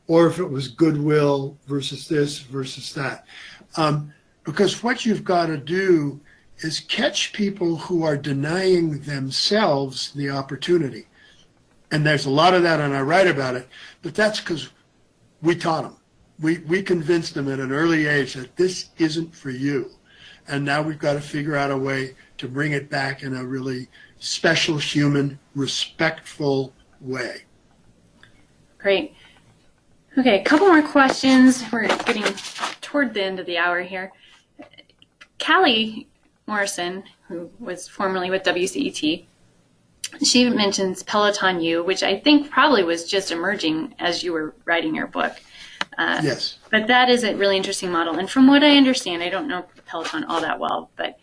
Or if it was goodwill versus this versus that. Um, because what you've got to do is catch people who are denying themselves the opportunity. And there's a lot of that, and I write about it, but that's because we taught them. We, we convinced them at an early age that this isn't for you. And now we've got to figure out a way to bring it back in a really special, human, respectful way. Great. Okay, a couple more questions. We're getting toward the end of the hour here. Cali Morrison, who was formerly with WCET, she mentions Peloton U, which I think probably was just emerging as you were writing your book. Uh, Yes. But that is a really interesting model. And from what I understand, I don't know Peloton all that well, but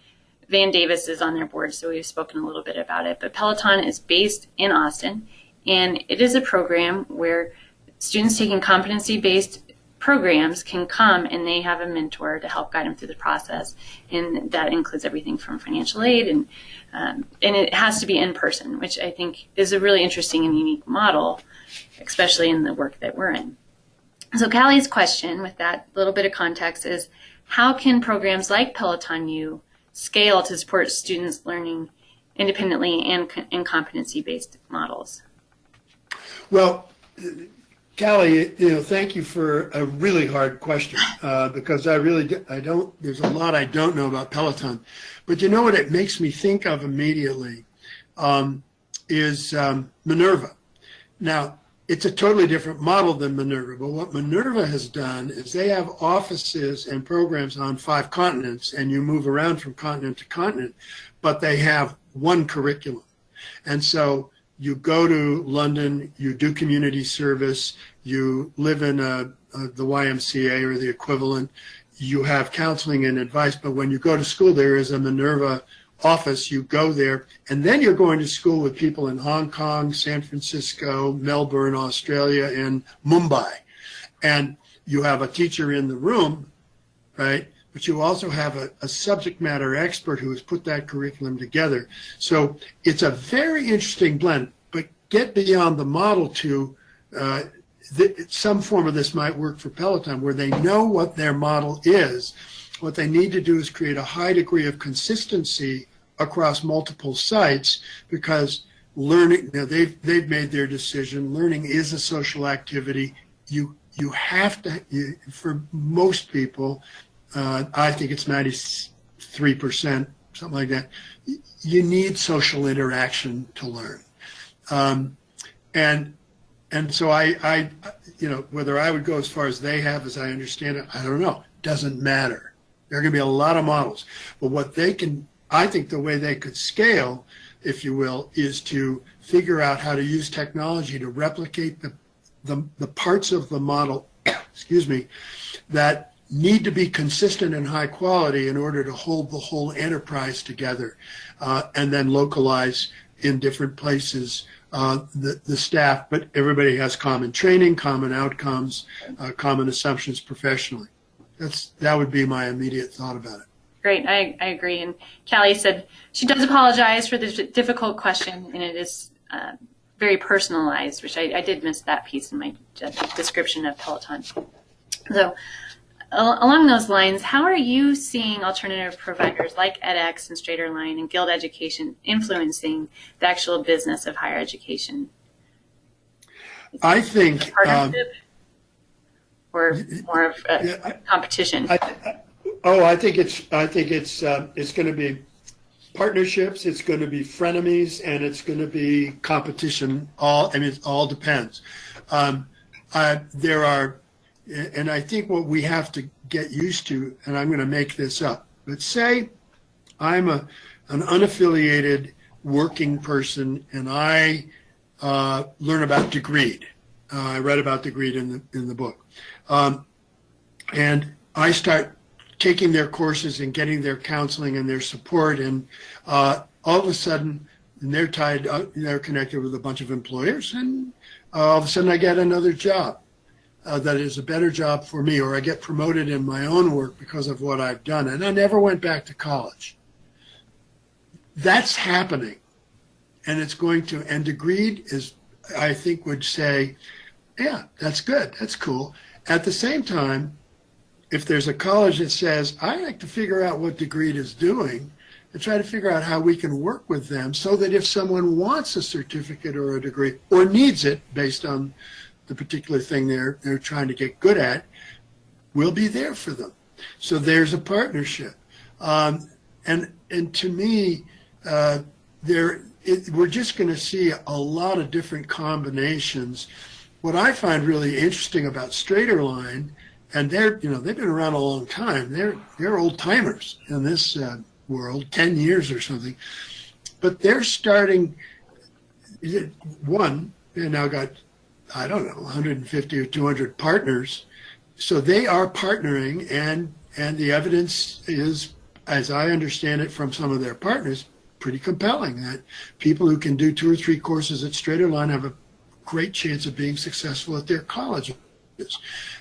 Van Davis is on their board, so we've spoken a little bit about it. But Peloton is based in Austin, and it is a program where students taking competency based programs can come and they have a mentor to help guide them through the process. And that includes everything from financial aid and um, and it has to be in person, which I think is a really interesting and unique model, especially in the work that we're in. So Cali's question with that little bit of context is how can programs like Peloton U scale to support students learning independently and in competency based models? Well, Cali, you know, thank you for a really hard question uh, because I really, I don't, there's a lot I don't know about Peloton. But you know what it makes me think of immediately um, is um, Minerva. Now, it's a totally different model than Minerva, but what Minerva has done is they have offices and programs on five continents, and you move around from continent to continent, but they have one curriculum. And so you go to London, you do community service, you live in uh, uh, a, a, the YMCA or the equivalent, you have counseling and advice, but when you go to school, there is a Minerva office, you go there, and then you're going to school with people in Hong Kong, San Francisco, Melbourne, Australia, and Mumbai. And you have a teacher in the room, right? But you also have a, a subject matter expert who has put that curriculum together. So it's a very interesting blend, but get beyond the model to uh, some form of this might work for Peloton where they know what their model is. What they need to do is create a high degree of consistency across multiple sites because learning, you know, they've, they've made their decision. Learning is a social activity. You, you have to, you, for most people, uh, I think it's 93%, something like that. You need social interaction to learn. Um, and and so I, I, you know, whether I would go as far as they have, as I understand it, I don't know. Doesn't matter. There are going to be a lot of models, but what they can, I think, the way they could scale, if you will, is to figure out how to use technology to replicate the the, the parts of the model, excuse me, that need to be consistent and high quality in order to hold the whole enterprise together, uh, and then localize in different places uh, the, the staff, but everybody has common training, common outcomes, uh, common assumptions professionally. That's that would be my immediate thought about it. Great, I, I agree. And Cali said she does apologize for this difficult question, and it is uh, very personalized, which I, I did miss that piece in my description of Peloton. So, along those lines, how are you seeing alternative providers like edX and Straighterline and Guild Education influencing the actual business of higher education? I think. Um, or more of a yeah, I, competition? I, I, oh, I think it's. I think it's. Uh, it's going to be partnerships. It's going to be frenemies, and it's going to be competition. All. I mean, it all depends. Um, there are and I think what we have to get used to, and I'm going to make this up, but say I'm a an unaffiliated working person and I uh, learn about Degreed. Uh, I read about Degreed in the in the book, um, and I start taking their courses and getting their counseling and their support, and uh, all of a sudden they're tied, uh, they're connected with a bunch of employers, and uh, all of a sudden I get another job uh, that is a better job for me, or I get promoted in my own work because of what I've done, and I never went back to college. That's happening, and it's going to. And Degreed is, I think, would say, yeah, that's good, that's cool. At the same time, if there's a college that says, I like to figure out what Degreed is doing and try to figure out how we can work with them so that if someone wants a certificate or a degree or needs it based on the particular thing they're, they're trying to get good at, we'll be there for them. So there's a partnership. Um, and, and to me, uh, there, it, we're just going to see a lot of different combinations. What I find really interesting about Straighterline and they're you know they've been around a long time. They're they're old timers in this uh, world, ten years or something. But they're starting. One, they now got I don't know 150 or 200 partners, so they are partnering, and and the evidence is, as I understand it from some of their partners, pretty compelling. That people who can do two or three courses at Straighterline have a great chance of being successful at their college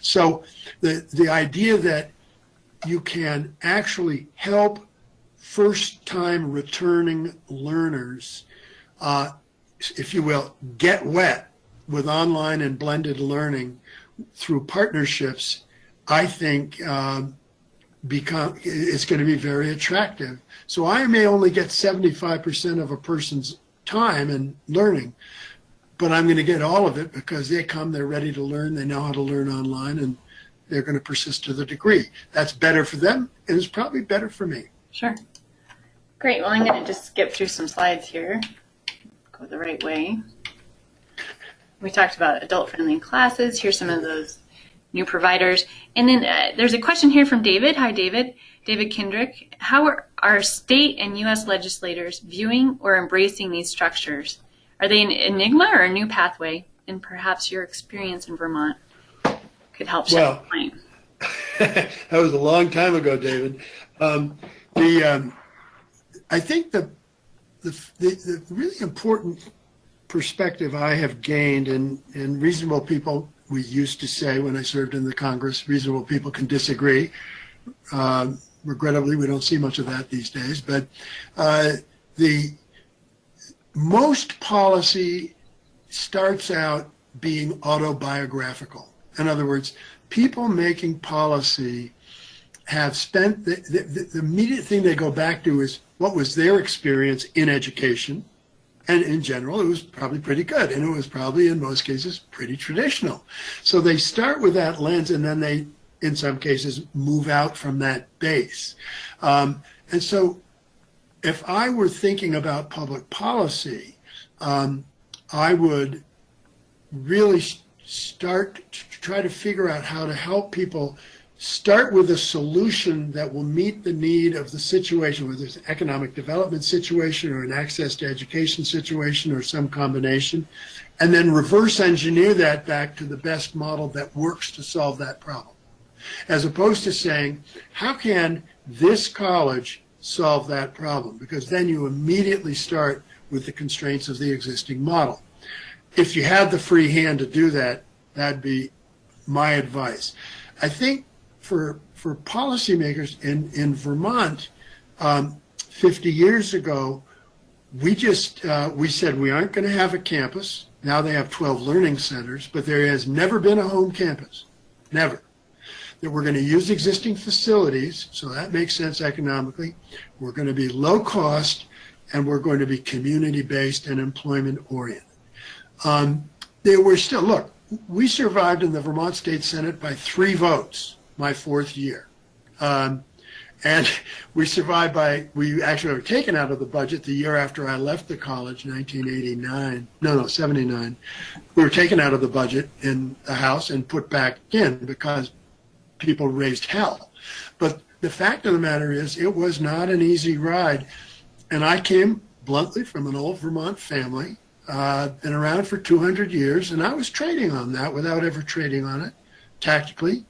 so the, the idea that you can actually help first time returning learners, uh, if you will, get wet with online and blended learning through partnerships, I think um, become it's going to be very attractive. So I may only get 75% of a person's time and learning, but I'm going to get all of it because they come, they're ready to learn, they know how to learn online, and they're going to persist to the degree. That's better for them, and it's probably better for me. Sure. Great. Well, I'm going to just skip through some slides here. Go the right way. We talked about adult-friendly classes. Here's some of those new providers. And then uh, there's a question here from David. Hi, David. David Kendrick. How are, are state and U.S. legislators viewing or embracing these structures? Are they an enigma or a new pathway? And perhaps your experience in Vermont could help shed well, light. that was a long time ago, David. Um, the um, I think the, the, the the really important perspective I have gained, and and reasonable people we used to say when I served in the Congress, reasonable people can disagree. Uh, regrettably, we don't see much of that these days. But uh, the most policy starts out being autobiographical. In other words, people making policy have spent the, the, the, immediate thing they go back to is what was their experience in education. And in general, it was probably pretty good. And it was probably, in most cases, pretty traditional. So they start with that lens and then they, in some cases, move out from that base. Um, and so if I were thinking about public policy, um, I would really start to try to figure out how to help people start with a solution that will meet the need of the situation, whether it's an economic development situation or an access to education situation or some combination, and then reverse engineer that back to the best model that works to solve that problem. As opposed to saying, how can this college solve that problem because then you immediately start with the constraints of the existing model. If you have the free hand to do that, that'd be my advice. I think for for policymakers in in Vermont, um, 50 years ago, we just uh, we said we aren't going to have a campus. Now they have 12 learning centers, but there has never been a home campus, never that we're going to use existing facilities, so that makes sense economically. We're going to be low cost, and we're going to be community based and employment oriented. Um, they were still, look, we survived in the Vermont State Senate by three votes my fourth year. Um, and we survived by, we actually were taken out of the budget the year after I left the college, 1989, no, no, 79. We were taken out of the budget in the House and put back in because people raised hell. But the fact of the matter is, it was not an easy ride. And I came bluntly from an old Vermont family, uh, been around for 200 years, and I was trading on that without ever trading on it tactically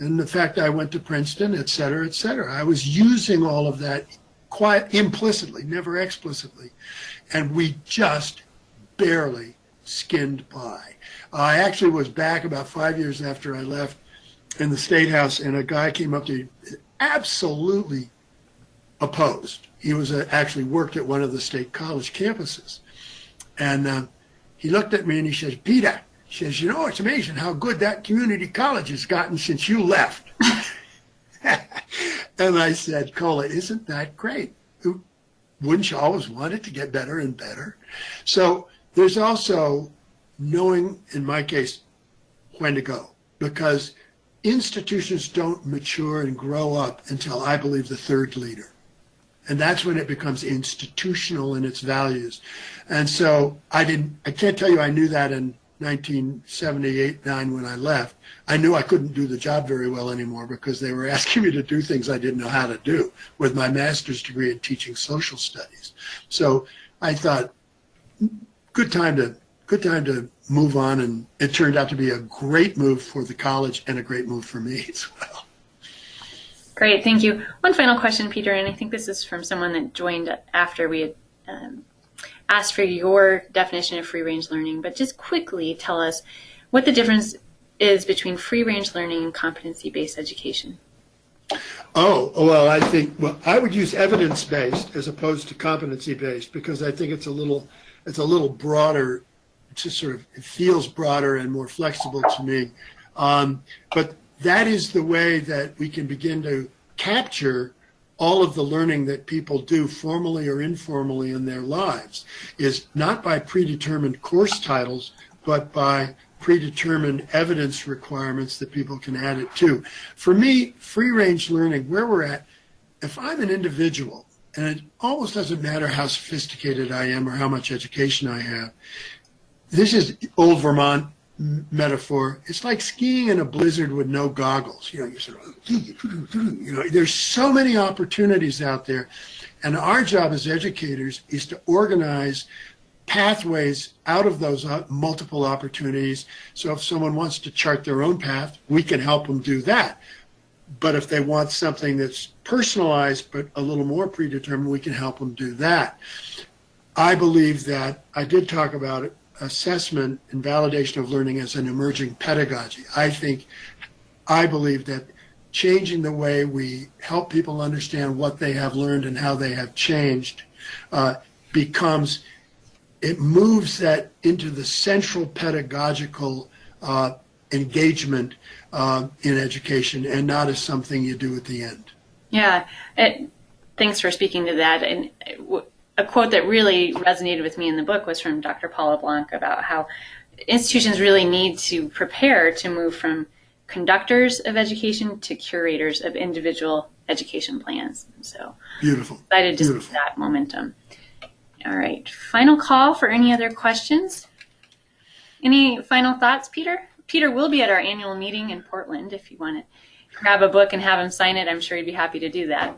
and the fact I went to Princeton, et cetera, et cetera. I was using all of that quite implicitly, never explicitly. And we just barely skinned by. I actually was back about five years after I left in the State House, and a guy came up to me, absolutely opposed. He was uh, actually worked at one of the state college campuses. And uh, he looked at me and he says, Peter, he says, you know, it's amazing how good that community college has gotten since you left. and I said, Cola, isn't that great? Wouldn't you always want it to get better and better? So there's also knowing, in my case, when to go because institutions don't mature and grow up until I believe the third leader. And that's when it becomes institutional in its values. And so I didn't, I can't tell you I knew that in 1978, 9 when I left, I knew I couldn't do the job very well anymore because they were asking me to do things I didn't know how to do with my master's degree in teaching social studies. So I thought, good time to good time to move on, and it turned out to be a great move for the college and a great move for me as well. Great, thank you. One final question, Peter, and I think this is from someone that joined after we had um, asked for your definition of free range learning, but just quickly tell us what the difference is between free range learning and competency based education. Oh, well, I think, well, I would use evidence based as opposed to competency based because I think it's a little, it's a little broader, it's just sort of, it feels broader and more flexible to me. Um, but that is the way that we can begin to capture all of the learning that people do formally or informally in their lives is not by predetermined course titles, but by predetermined evidence requirements that people can add it to. For me, free range learning, where we're at, if I'm an individual, and it almost doesn't matter how sophisticated I am or how much education I have, this is old Vermont metaphor, it's like skiing in a blizzard with no goggles. You know, you sort of, you know, there's so many opportunities out there. And our job as educators is to organize pathways out of those uh, multiple opportunities. So if someone wants to chart their own path, we can help them do that. But if they want something that's personalized but a little more predetermined, we can help them do that. I believe that I did talk about it assessment and validation of learning as an emerging pedagogy. I think, I believe that changing the way we help people understand what they have learned and how they have changed uh, becomes, it moves that into the central pedagogical uh, engagement uh, in education and not as something you do at the end. Yeah, it, thanks for speaking to that. And a quote that really resonated with me in the book was from Dr. Paula Blanc about how institutions really need to prepare to move from conductors of education to curators of individual education plans. So beautiful. Excited to beautiful. see that momentum. All right. Final call for any other questions. Any final thoughts, Peter? Peter will be at our annual meeting in Portland. If you want to grab a book and have him sign it, I'm sure he'd be happy to do that.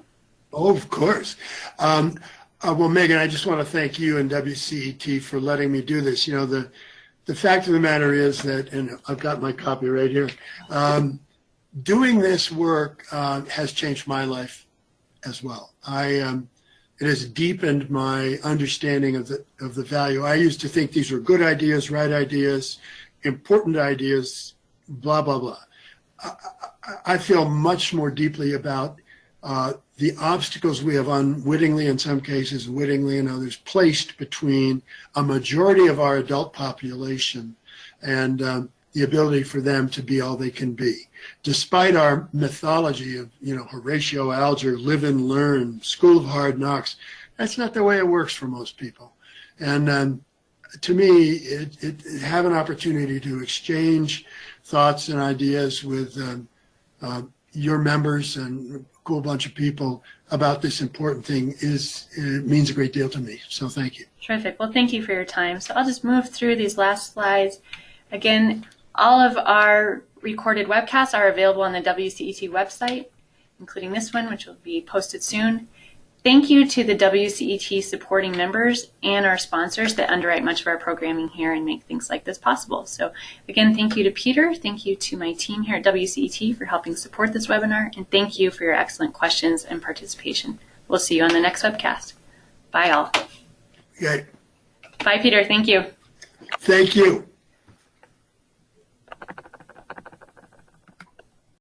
Oh, of course. Um, uh, well, Megan, I just want to thank you and WCET for letting me do this. You know, the the fact of the matter is that, and I've got my copy right here. Um, doing this work uh, has changed my life as well. I um, it has deepened my understanding of the of the value. I used to think these were good ideas, right ideas, important ideas, blah blah blah. I, I feel much more deeply about uh, the obstacles we have unwittingly, in some cases, wittingly in others, placed between a majority of our adult population and um, the ability for them to be all they can be. Despite our mythology of, you know, Horatio Alger, live and learn, school of hard knocks, that's not the way it works for most people. And um, to me, it, it, have an opportunity to exchange thoughts and ideas with um, uh, your members and cool bunch of people about this important thing is it means a great deal to me. So thank you. Terrific. Well, thank you for your time. So I'll just move through these last slides. Again, all of our recorded webcasts are available on the WCET website, including this one, which will be posted soon. Thank you to the WCET supporting members and our sponsors that underwrite much of our programming here and make things like this possible. So again, thank you to Peter. Thank you to my team here at WCET for helping support this webinar. And thank you for your excellent questions and participation. We'll see you on the next webcast. Bye all. Okay. Bye, Peter. Thank you. Thank you.